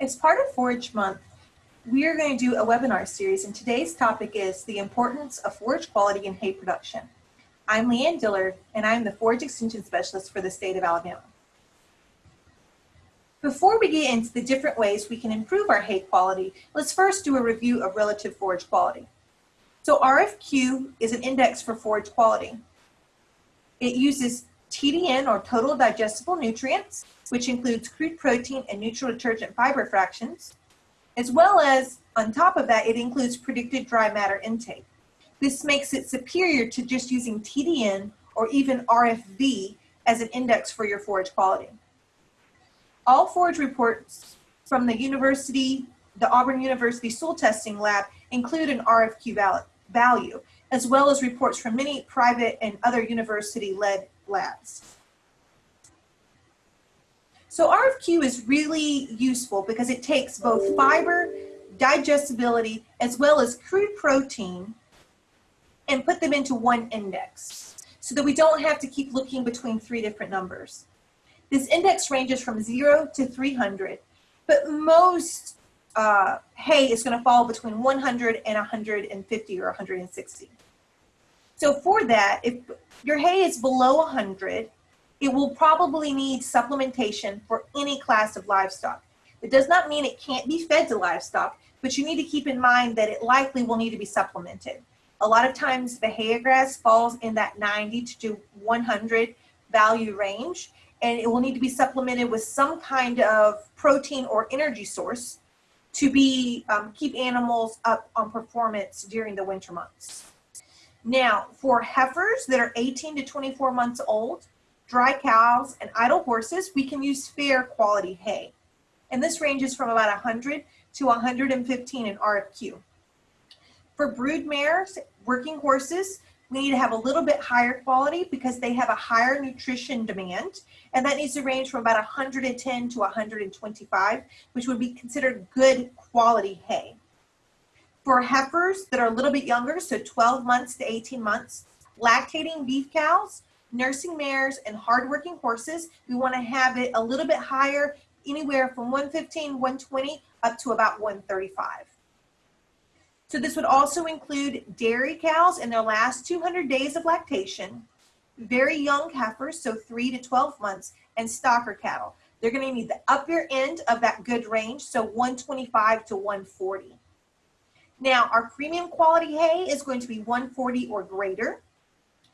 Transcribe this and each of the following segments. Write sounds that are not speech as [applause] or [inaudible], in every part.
As part of Forage Month, we are going to do a webinar series and today's topic is the importance of forage quality in hay production. I'm Leanne Dillard, and I'm the Forage Extension Specialist for the state of Alabama. Before we get into the different ways we can improve our hay quality, let's first do a review of relative forage quality. So RFQ is an index for forage quality. It uses TDN or total digestible nutrients, which includes crude protein and neutral detergent fiber fractions, as well as on top of that, it includes predicted dry matter intake. This makes it superior to just using TDN or even RFV as an index for your forage quality. All forage reports from the university, the Auburn University Soil Testing Lab include an RFQ value, as well as reports from many private and other university-led labs. So RFQ is really useful because it takes both fiber, digestibility, as well as crude protein and put them into one index so that we don't have to keep looking between three different numbers. This index ranges from zero to 300, but most uh, hay is gonna fall between 100 and 150 or 160. So for that, if your hay is below 100, it will probably need supplementation for any class of livestock. It does not mean it can't be fed to livestock, but you need to keep in mind that it likely will need to be supplemented. A lot of times the hay grass falls in that 90 to 100 value range, and it will need to be supplemented with some kind of protein or energy source to be um, keep animals up on performance during the winter months. Now, for heifers that are 18 to 24 months old, dry cows, and idle horses, we can use fair quality hay. And this ranges from about 100 to 115 in RFQ. For brood mares, working horses, we need to have a little bit higher quality because they have a higher nutrition demand, and that needs to range from about 110 to 125, which would be considered good quality hay. For heifers that are a little bit younger, so 12 months to 18 months, lactating beef cows, nursing mares, and hardworking horses, we want to have it a little bit higher, anywhere from 115, 120, up to about 135. So this would also include dairy cows in their last 200 days of lactation, very young heifers, so 3 to 12 months, and stocker cattle. They're going to need the upper end of that good range, so 125 to 140. Now, our premium quality hay is going to be 140 or greater.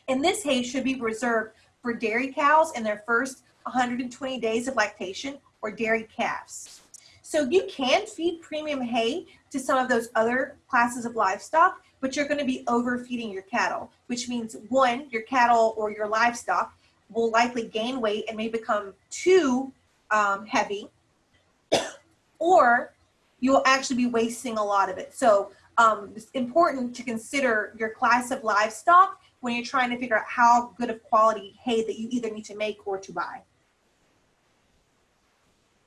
And this hay should be reserved for dairy cows in their first 120 days of lactation or dairy calves. So you can feed premium hay to some of those other classes of livestock, but you're gonna be overfeeding your cattle, which means one, your cattle or your livestock will likely gain weight and may become too um, heavy, [coughs] or you'll actually be wasting a lot of it. So um, it's important to consider your class of livestock when you're trying to figure out how good of quality hay that you either need to make or to buy.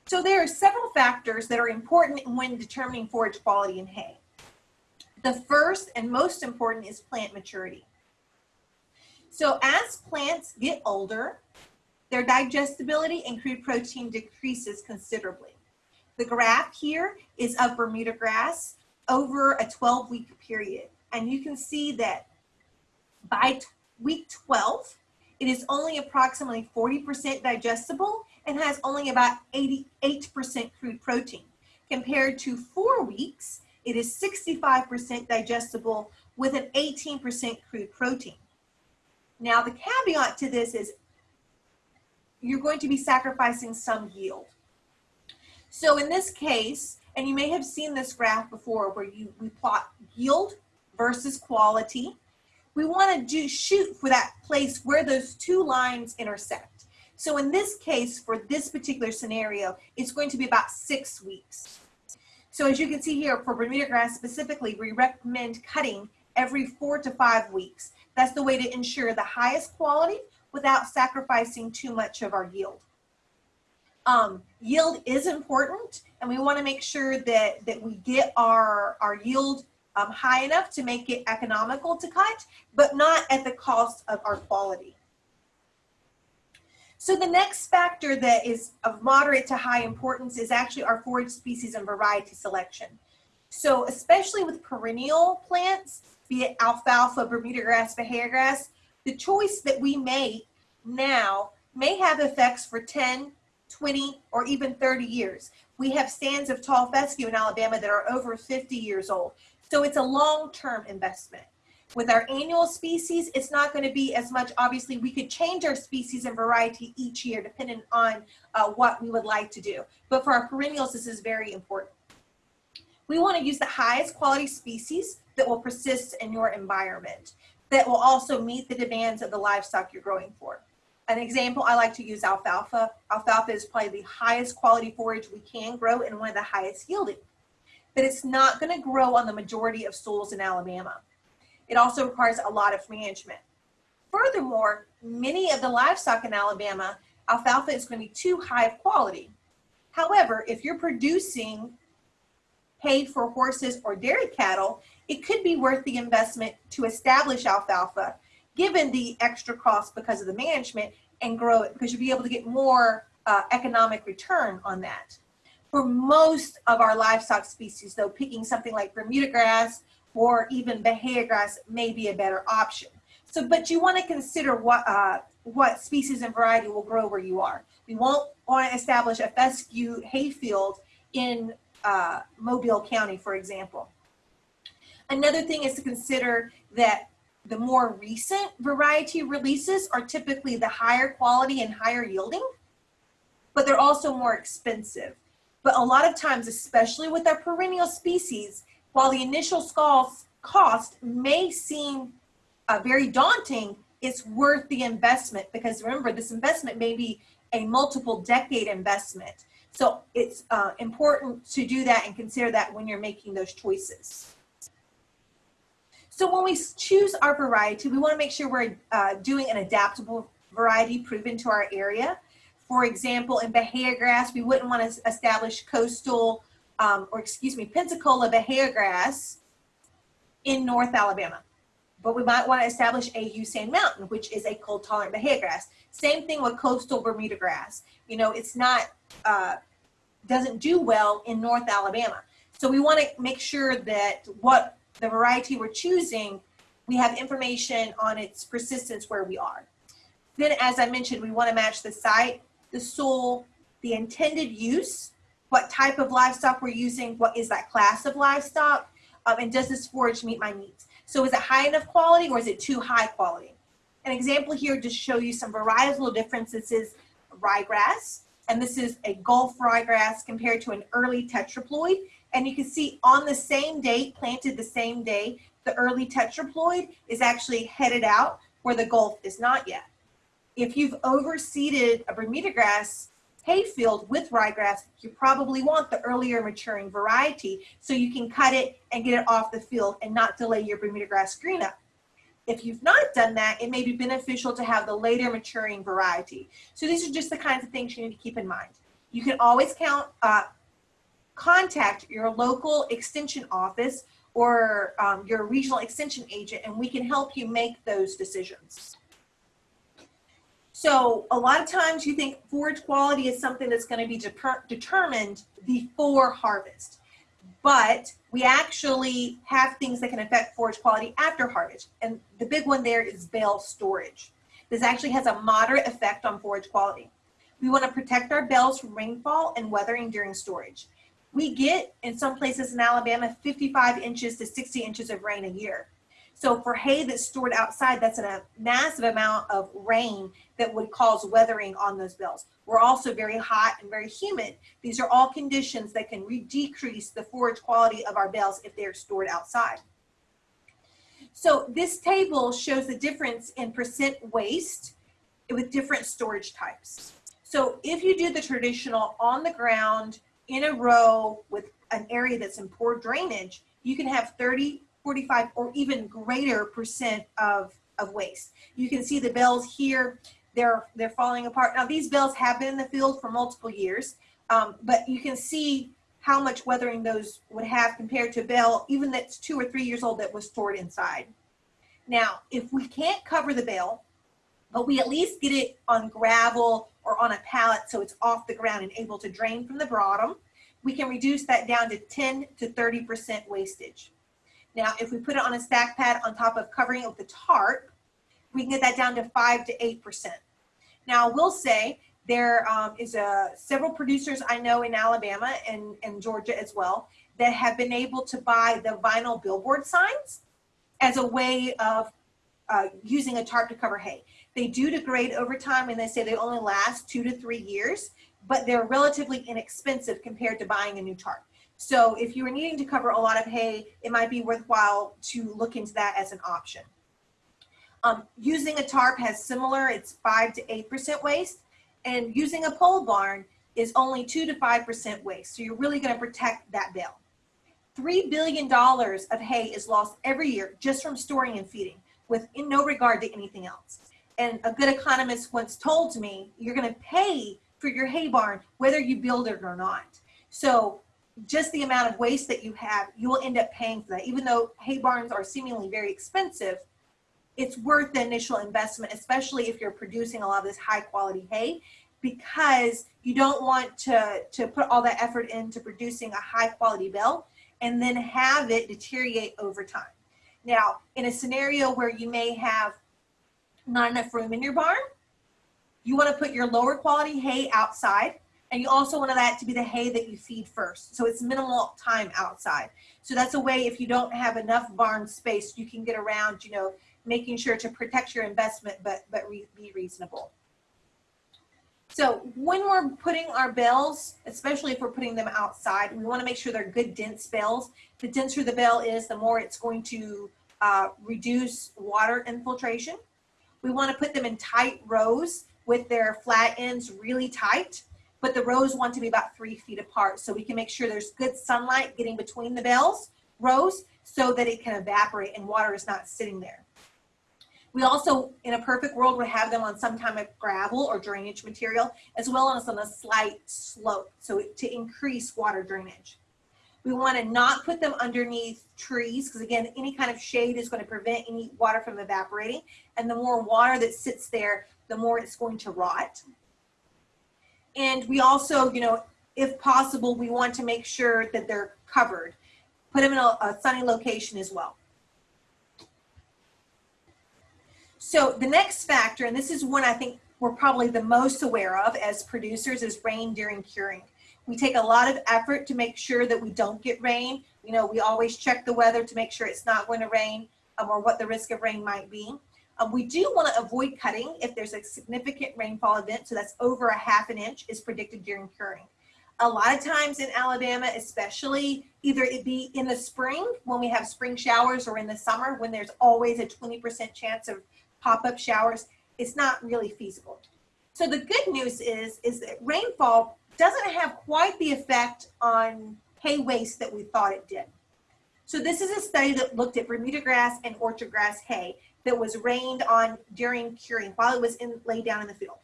So there are several factors that are important when determining forage quality in hay. The first and most important is plant maturity. So as plants get older, their digestibility and crude protein decreases considerably. The graph here is of Bermuda grass over a 12 week period. And you can see that by week 12, it is only approximately 40% digestible and has only about 88% crude protein. Compared to four weeks, it is 65% digestible with an 18% crude protein. Now the caveat to this is you're going to be sacrificing some yield. So in this case, and you may have seen this graph before where you we plot yield versus quality. We want to do shoot for that place where those two lines intersect. So in this case, for this particular scenario, it's going to be about six weeks. So as you can see here, for Bermuda grass specifically, we recommend cutting every four to five weeks. That's the way to ensure the highest quality without sacrificing too much of our yield. Um, yield is important and we wanna make sure that, that we get our, our yield um, high enough to make it economical to cut, but not at the cost of our quality. So the next factor that is of moderate to high importance is actually our forage species and variety selection. So especially with perennial plants, be it alfalfa, Bermuda grass, Bahia grass, the choice that we make now may have effects for 10, 20, or even 30 years. We have stands of tall fescue in Alabama that are over 50 years old. So it's a long-term investment. With our annual species, it's not going to be as much. Obviously, we could change our species and variety each year depending on uh, what we would like to do. But for our perennials, this is very important. We want to use the highest quality species that will persist in your environment, that will also meet the demands of the livestock you're growing for. An example, I like to use alfalfa. Alfalfa is probably the highest quality forage we can grow and one of the highest yielding. But it's not going to grow on the majority of soils in Alabama. It also requires a lot of management. Furthermore, many of the livestock in Alabama, alfalfa is going to be too high of quality. However, if you're producing hay for horses or dairy cattle, it could be worth the investment to establish alfalfa, given the extra cost because of the management, and grow it because you'll be able to get more uh, economic return on that. For most of our livestock species, though, picking something like Bermuda grass or even Bahia grass may be a better option. So, but you want to consider what uh, what species and variety will grow where you are. We won't want to establish a fescue hayfield in uh, Mobile County, for example. Another thing is to consider that the more recent variety releases are typically the higher quality and higher yielding, but they're also more expensive. But a lot of times, especially with our perennial species, while the initial cost may seem uh, very daunting, it's worth the investment because remember, this investment may be a multiple decade investment. So it's uh, important to do that and consider that when you're making those choices. So when we choose our variety, we want to make sure we're uh, doing an adaptable variety proven to our area. For example, in Bahia grass, we wouldn't want to establish coastal, um, or excuse me, Pensacola Bahia grass in North Alabama. But we might want to establish a Sand Mountain, which is a cold tolerant Bahia grass. Same thing with coastal Bermuda grass. You know, it's not, uh, doesn't do well in North Alabama. So we want to make sure that what the variety we're choosing, we have information on its persistence where we are. Then, as I mentioned, we want to match the site, the soil, the intended use, what type of livestock we're using, what is that class of livestock, um, and does this forage meet my needs? So is it high enough quality or is it too high quality? An example here to show you some varietal differences is ryegrass, and this is a Gulf ryegrass compared to an early tetraploid. And you can see on the same date, planted the same day, the early tetraploid is actually headed out where the Gulf is not yet. If you've overseeded a Bermuda grass hayfield with ryegrass, you probably want the earlier maturing variety so you can cut it and get it off the field and not delay your Bermuda grass green up. If you've not done that, it may be beneficial to have the later maturing variety. So these are just the kinds of things you need to keep in mind. You can always count, uh, contact your local extension office or um, your regional extension agent and we can help you make those decisions. So a lot of times you think forage quality is something that's going to be de determined before harvest. But we actually have things that can affect forage quality after harvest. And the big one there is bale storage. This actually has a moderate effect on forage quality. We want to protect our bales from rainfall and weathering during storage we get in some places in Alabama 55 inches to 60 inches of rain a year. So for hay that's stored outside, that's a massive amount of rain that would cause weathering on those bales. We're also very hot and very humid. These are all conditions that can decrease the forage quality of our bales if they're stored outside. So this table shows the difference in percent waste with different storage types. So if you do the traditional on the ground in a row with an area that's in poor drainage, you can have 30, 45, or even greater percent of, of waste. You can see the bales here, they're, they're falling apart. Now these bales have been in the field for multiple years, um, but you can see how much weathering those would have compared to a bale, even that's two or three years old that was stored inside. Now, if we can't cover the bale, but we at least get it on gravel or on a pallet so it's off the ground and able to drain from the bottom, we can reduce that down to 10 to 30% wastage. Now, if we put it on a stack pad on top of covering it with a tarp, we can get that down to 5 to 8%. Now, I will say there um, is a, several producers I know in Alabama and, and Georgia as well that have been able to buy the vinyl billboard signs as a way of uh, using a tarp to cover hay. They do degrade over time and they say they only last two to three years, but they're relatively inexpensive compared to buying a new tarp. So if you are needing to cover a lot of hay, it might be worthwhile to look into that as an option. Um, using a tarp has similar, it's five to 8% waste, and using a pole barn is only two to 5% waste. So you're really gonna protect that bale. $3 billion of hay is lost every year just from storing and feeding with in no regard to anything else. And a good economist once told me, you're gonna pay for your hay barn, whether you build it or not. So just the amount of waste that you have, you will end up paying for that. Even though hay barns are seemingly very expensive, it's worth the initial investment, especially if you're producing a lot of this high quality hay, because you don't want to, to put all that effort into producing a high quality bale and then have it deteriorate over time. Now, in a scenario where you may have not enough room in your barn, you want to put your lower quality hay outside and you also want that to be the hay that you feed first. So it's minimal time outside. So that's a way if you don't have enough barn space, you can get around, you know, making sure to protect your investment, but, but re be reasonable. So when we're putting our bales, especially if we're putting them outside, we want to make sure they're good dense bales. The denser the bale is, the more it's going to uh, reduce water infiltration. We want to put them in tight rows with their flat ends really tight, but the rows want to be about three feet apart so we can make sure there's good sunlight getting between the bales rows so that it can evaporate and water is not sitting there. We also, in a perfect world, would have them on some kind of gravel or drainage material, as well as on a slight slope, so to increase water drainage. We want to not put them underneath trees, because again, any kind of shade is going to prevent any water from evaporating, and the more water that sits there, the more it's going to rot. And we also, you know, if possible, we want to make sure that they're covered. Put them in a, a sunny location as well. So the next factor, and this is one I think we're probably the most aware of as producers, is rain during curing. We take a lot of effort to make sure that we don't get rain. You know, we always check the weather to make sure it's not going to rain um, or what the risk of rain might be. Um, we do want to avoid cutting if there's a significant rainfall event, so that's over a half an inch is predicted during curing. A lot of times in Alabama, especially, either it be in the spring when we have spring showers or in the summer when there's always a 20% chance of pop-up showers, it's not really feasible. So the good news is, is that rainfall doesn't have quite the effect on hay waste that we thought it did. So this is a study that looked at Bermuda grass and orchard grass hay that was rained on during curing while it was in, laid down in the field.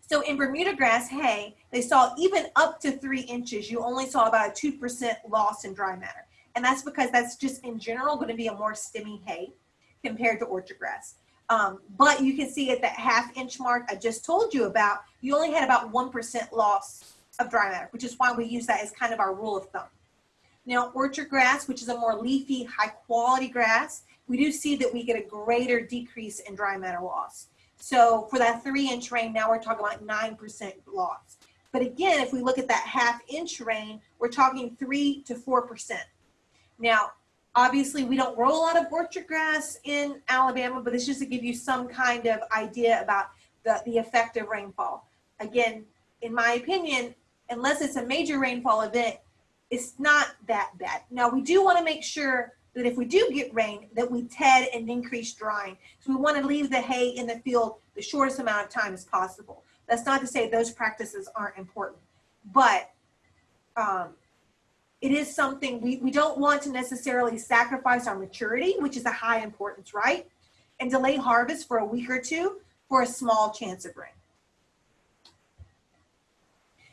So in Bermuda grass hay, they saw even up to three inches, you only saw about a 2% loss in dry matter. And that's because that's just in general going to be a more stemmy hay compared to orchard grass. Um, but you can see at that half inch mark I just told you about, you only had about 1% loss of dry matter, which is why we use that as kind of our rule of thumb. Now, orchard grass, which is a more leafy, high quality grass, we do see that we get a greater decrease in dry matter loss. So for that three inch rain, now we're talking about 9% loss. But again, if we look at that half inch rain, we're talking three to 4%. Now, Obviously, we don't grow a lot of orchard grass in Alabama, but it's just to give you some kind of idea about the, the effect of rainfall. Again, in my opinion, unless it's a major rainfall event, it's not that bad. Now, we do want to make sure that if we do get rain, that we ted and increase drying. So we want to leave the hay in the field the shortest amount of time as possible. That's not to say those practices aren't important, but um, it is something we, we don't want to necessarily sacrifice our maturity, which is a high importance, right? And delay harvest for a week or two for a small chance of rain.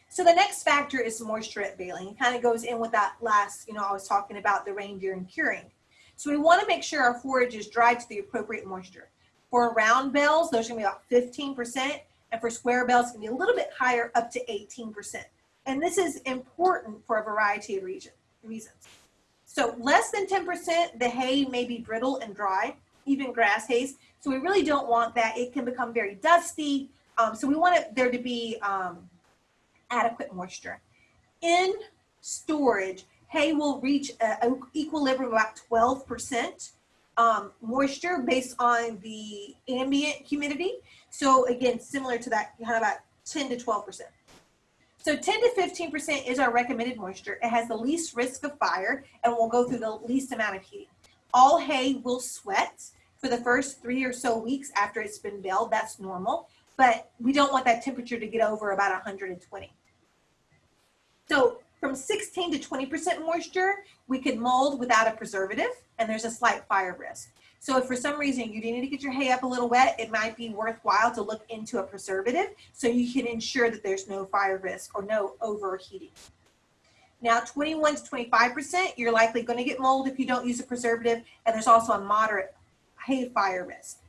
So the next factor is moisture at baling. It kind of goes in with that last, you know, I was talking about the rain during curing. So we want to make sure our forage is dried to the appropriate moisture. For round bales, those are going to be about 15%. And for square bales, it's gonna be a little bit higher, up to 18%. And this is important for a variety of region, reasons. So less than 10%, the hay may be brittle and dry, even grass hays. So we really don't want that. It can become very dusty. Um, so we want it, there to be um, adequate moisture. In storage, hay will reach an equilibrium about 12% um, moisture based on the ambient humidity. So again, similar to that, kind of about 10 to 12%. So 10 to 15% is our recommended moisture. It has the least risk of fire and will go through the least amount of heating. All hay will sweat for the first three or so weeks after it's been baled. That's normal, but we don't want that temperature to get over about 120. So from 16 to 20% moisture, we could mold without a preservative and there's a slight fire risk. So if for some reason you do need to get your hay up a little wet, it might be worthwhile to look into a preservative so you can ensure that there's no fire risk or no overheating. Now 21 to 25%, you're likely gonna get mold if you don't use a preservative and there's also a moderate hay fire risk.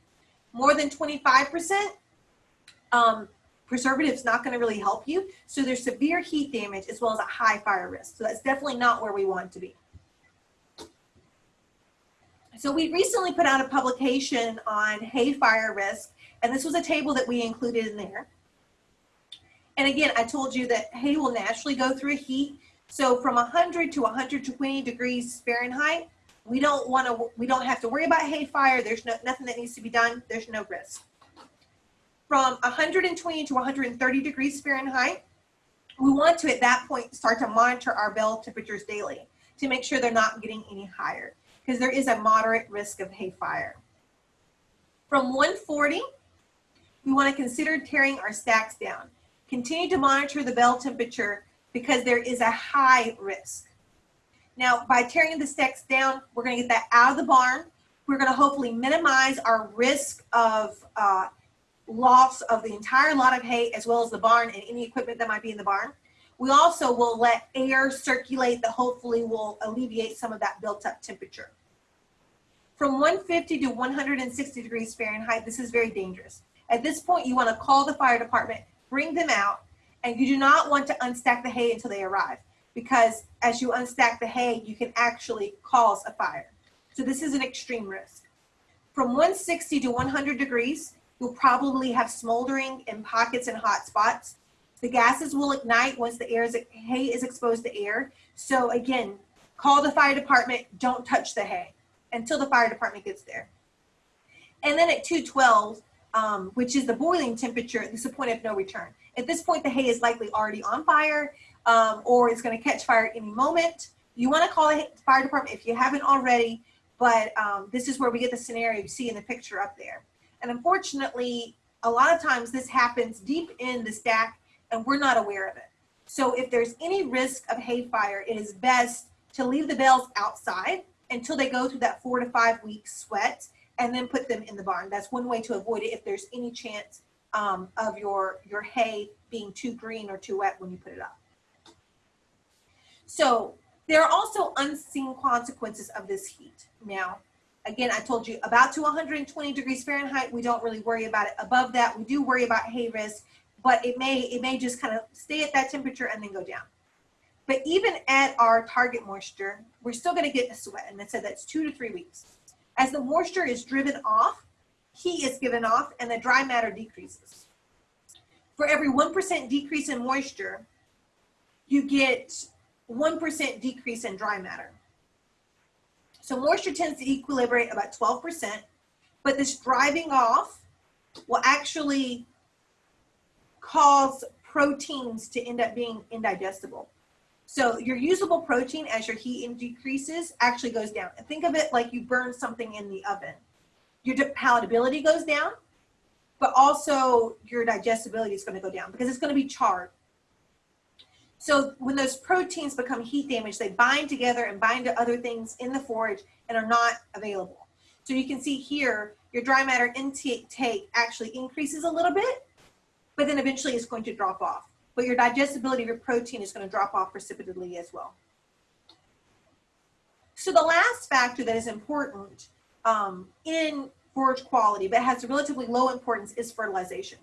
More than 25%, um, preservative's not gonna really help you. So there's severe heat damage as well as a high fire risk. So that's definitely not where we want to be. So we recently put out a publication on hay fire risk, and this was a table that we included in there. And again, I told you that hay will naturally go through heat. So from 100 to 120 degrees Fahrenheit, we don't want to, we don't have to worry about hay fire. There's no, nothing that needs to be done. There's no risk. From 120 to 130 degrees Fahrenheit, we want to, at that point, start to monitor our bell temperatures daily to make sure they're not getting any higher because there is a moderate risk of hay fire. From 140, we want to consider tearing our stacks down. Continue to monitor the bell temperature because there is a high risk. Now, by tearing the stacks down, we're going to get that out of the barn. We're going to hopefully minimize our risk of uh, loss of the entire lot of hay as well as the barn and any equipment that might be in the barn. We also will let air circulate that hopefully will alleviate some of that built up temperature. From 150 to 160 degrees Fahrenheit, this is very dangerous. At this point, you want to call the fire department, bring them out, and you do not want to unstack the hay until they arrive because as you unstack the hay, you can actually cause a fire. So this is an extreme risk. From 160 to 100 degrees, you'll probably have smoldering in pockets and hot spots. The gases will ignite once the air is, hay is exposed to air. So again, call the fire department, don't touch the hay until the fire department gets there. And then at 212, um, which is the boiling temperature, this is a point of no return. At this point, the hay is likely already on fire um, or it's gonna catch fire any moment. You wanna call the fire department if you haven't already, but um, this is where we get the scenario you see in the picture up there. And unfortunately, a lot of times this happens deep in the stack and we're not aware of it. So if there's any risk of hay fire, it is best to leave the bales outside until they go through that four to five week sweat and then put them in the barn. That's one way to avoid it if there's any chance um, of your, your hay being too green or too wet when you put it up. So there are also unseen consequences of this heat. Now, again, I told you about to 120 degrees Fahrenheit, we don't really worry about it. Above that, we do worry about hay risk but it may, it may just kind of stay at that temperature and then go down. But even at our target moisture, we're still gonna get a sweat, and it said that's two to three weeks. As the moisture is driven off, heat is given off, and the dry matter decreases. For every 1% decrease in moisture, you get 1% decrease in dry matter. So moisture tends to equilibrate about 12%, but this driving off will actually cause proteins to end up being indigestible. So your usable protein as your heat decreases actually goes down. Think of it like you burn something in the oven. Your palatability goes down, but also your digestibility is going to go down because it's going to be charred. So when those proteins become heat damaged, they bind together and bind to other things in the forage and are not available. So you can see here, your dry matter intake actually increases a little bit, but then eventually it's going to drop off. But your digestibility of your protein is going to drop off precipitously as well. So the last factor that is important um, in forage quality, but has a relatively low importance, is fertilization.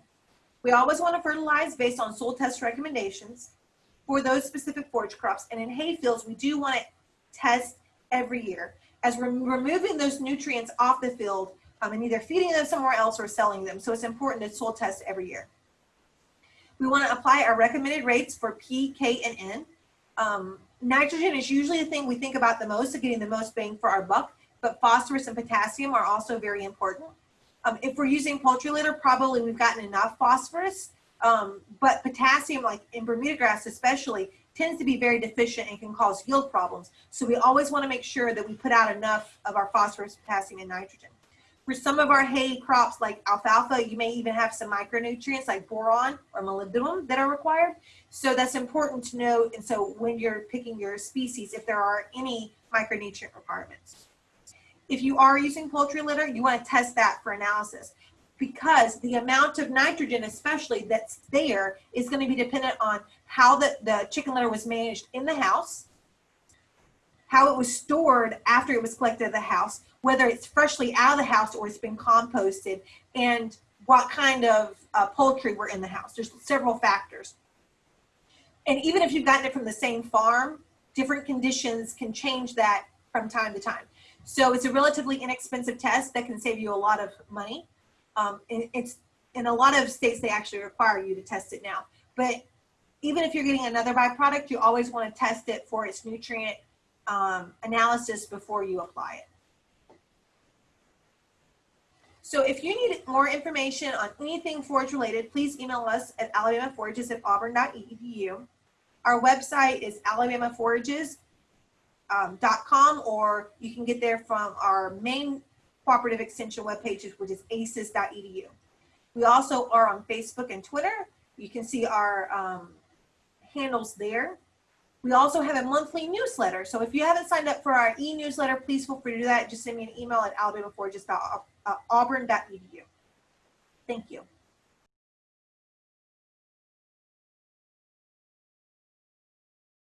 We always want to fertilize based on soil test recommendations for those specific forage crops. And in hay fields, we do want to test every year as we're removing those nutrients off the field um, and either feeding them somewhere else or selling them. So it's important to soil test every year. We want to apply our recommended rates for P, K, and N. Um, nitrogen is usually the thing we think about the most of getting the most bang for our buck, but phosphorus and potassium are also very important. Um, if we're using poultry litter, probably we've gotten enough phosphorus, um, but potassium, like in Bermuda grass especially, tends to be very deficient and can cause yield problems. So we always want to make sure that we put out enough of our phosphorus, potassium, and nitrogen. For some of our hay crops like alfalfa, you may even have some micronutrients like boron or molybdenum that are required. So that's important to know. And so when you're picking your species, if there are any micronutrient requirements. If you are using poultry litter, you want to test that for analysis because the amount of nitrogen especially that's there is going to be dependent on how the, the chicken litter was managed in the house, how it was stored after it was collected at the house, whether it's freshly out of the house or it's been composted, and what kind of uh, poultry were in the house. There's several factors. And even if you've gotten it from the same farm, different conditions can change that from time to time. So it's a relatively inexpensive test that can save you a lot of money. Um, it's in a lot of states, they actually require you to test it now. But even if you're getting another byproduct, you always want to test it for its nutrient um, analysis before you apply it. So if you need more information on anything forage related, please email us at alabamaforages at auburn.edu. Our website is alabamaforages.com um, or you can get there from our main cooperative extension webpages, which is aces.edu. We also are on Facebook and Twitter. You can see our um, handles there. We also have a monthly newsletter. So if you haven't signed up for our e-newsletter, please feel free to do that. Just send me an email at Uh, alabamaforages.auburn.edu. Thank you.